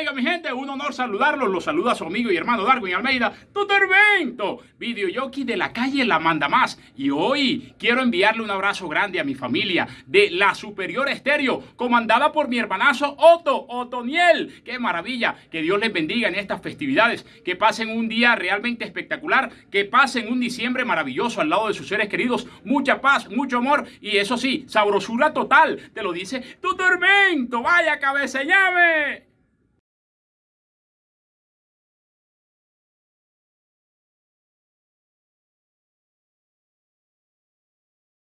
Oiga, mi gente, un honor saludarlos. Los saluda su amigo y hermano Darwin Almeida, Tutorvento, videoyoki de la calle La Manda Más. Y hoy quiero enviarle un abrazo grande a mi familia de La Superior Estéreo, comandada por mi hermanazo Otto, Otoniel. ¡Qué maravilla! Que Dios les bendiga en estas festividades. Que pasen un día realmente espectacular. Que pasen un diciembre maravilloso al lado de sus seres queridos. Mucha paz, mucho amor y eso sí, sabrosura total. Te lo dice tu tormento. Vaya cabeza llame.